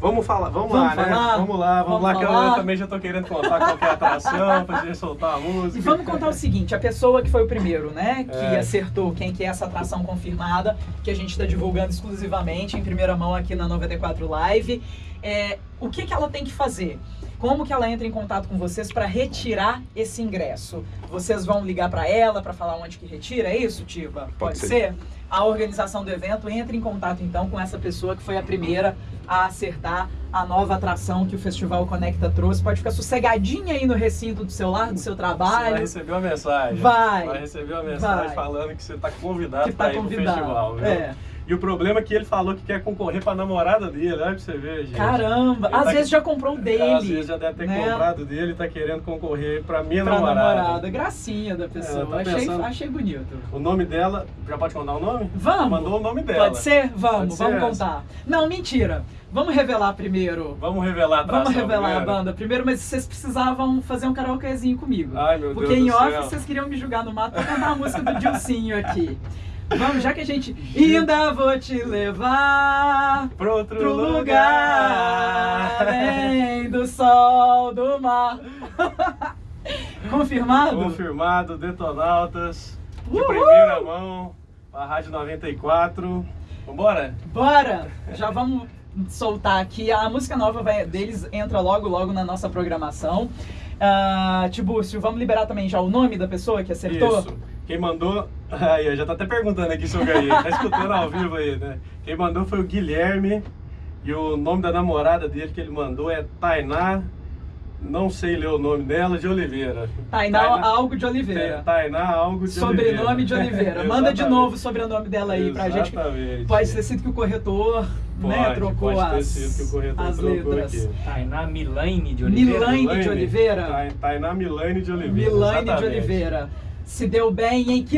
Vamos falar, vamos, Vamos lá, né? falar? Vamos lá, vamos, Vamos lá, que eu- também já tô querendo contar qual que é a atração, pra gente soltar a música. E vamos contar o seguinte, a pessoa que foi o primeiro, né, que É. acertou quem que é essa atração confirmada, que a gente está divulgando exclusivamente em primeira mão aqui na 94 Live, é, o que que ela tem que fazer? Como que ela entra em contato com vocês para retirar esse ingresso? Vocês vão ligar para ela para falar onde que retira, é isso, Tiba? Pode ser. ser. A organização do evento entra em contato então com essa pessoa que foi a primeira a acertar a nova atração que o Festival Conecta trouxe. Pode ficar sossegadinha aí no recinto do seu lar, do seu Você vai trabalho. receber uma mensagem. Vai. Vai receber uma mensagem Vai. falando que você tá convidado tá pra ir convidado. pro festival, viu? É. E o problema é que ele falou que quer concorrer pra namorada dele, olha pra você ver, gente. Caramba, Ele às tá- vezes já comprou o dele. Às vezes já deve ter né? comprado dele e tá querendo concorrer pra minha pra namorada. namorada. Gracinha da pessoa. Tá achei, pensando- achei bonito. O nome dela, já pode contar o nome? Vamos? Mandou o nome dela. Pode ser? Vamos, Pode ser vamos essa. contar. Não, mentira. Vamos revelar primeiro. Vamos revelar a atração Vamos revelar primeiro? a banda primeiro, mas vocês precisavam fazer um karaokezinho comigo. Ai, meu Porque Deus em off céu. vocês queriam me julgar no mato pra cantar a música do Dilcinho aqui. Vamos, já que a gente. Ainda vou te levar Pro outro lugar. lugar além do sol do mar. Confirmado? Confirmado, Detonautas. De Uhul! primeira mão, a Rádio 94. Vambora? Bora! Já vamos soltar aqui. A música nova vai- deles entra logo, logo na nossa programação. Ah, Tibúrcio, vamos liberar também já o nome da pessoa que acertou? Isso. Quem mandou. Aí, já tá até perguntando aqui se eu ganhei. Tá escutando ao vivo aí, né? Quem mandou foi o Guilherme. E o nome da namorada dele que ele mandou é Tainá. Não sei ler o nome dela, de Oliveira. Tainá Algo de Oliveira. Tainá algo de Sobrenome de Oliveira. Manda de novo o sobrenome dela aí pra gente. Exatamente. Pode ter sido que o corretor né, Pode, trocou pode ter as, sido que o corretor as trocou letras. aqui. Tainá Milaine de Oliveira. Milaine de Oliveira. Tai- Tainá Milane de Oliveira. Milane de. Oliveira. Se deu bem, hein? Que